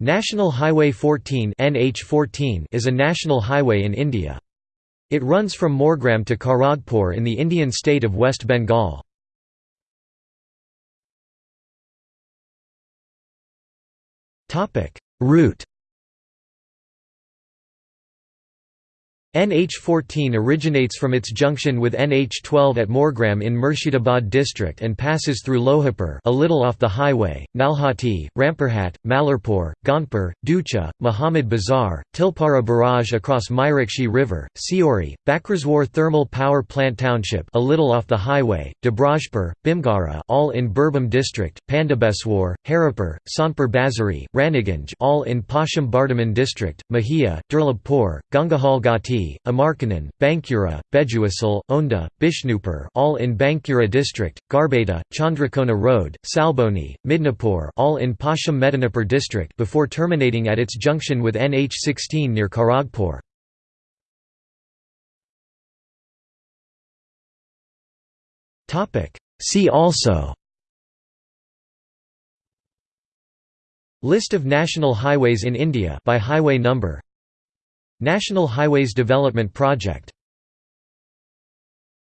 National Highway 14 NH14 is a national highway in India. It runs from Morgram to Kharagpur in the Indian state of West Bengal. Route NH14 originates from its junction with NH12 at Morgram in Murshidabad district and passes through Lohapur a little off the highway, Nalhati, Rampurhat, Mallarpur, Gonpur, Deucha, Muhammad Bazar, Tilpara Barrage across Mayurakshi River, Siori, Bakreswar Thermal Power Plant Township a little off the highway, Dubrajpur, Bhimgara all in Birbhum district, Pandabeswar, Haripur, Sanpur Bazari, Raniganj all in Paschim Bardhaman district, Mahia, Durlabpur, Gangahal Ghati Amarkanan, Bankura, Bejuasal, Onda, Bishnupur all in Bankura district, Garbeta, Chandrakona Road, Salboni, Midnapur all in Paschim Medinipur district before terminating at its junction with NH16 near Kharagpur. See also List of national highways in India by highway number National Highways Development Project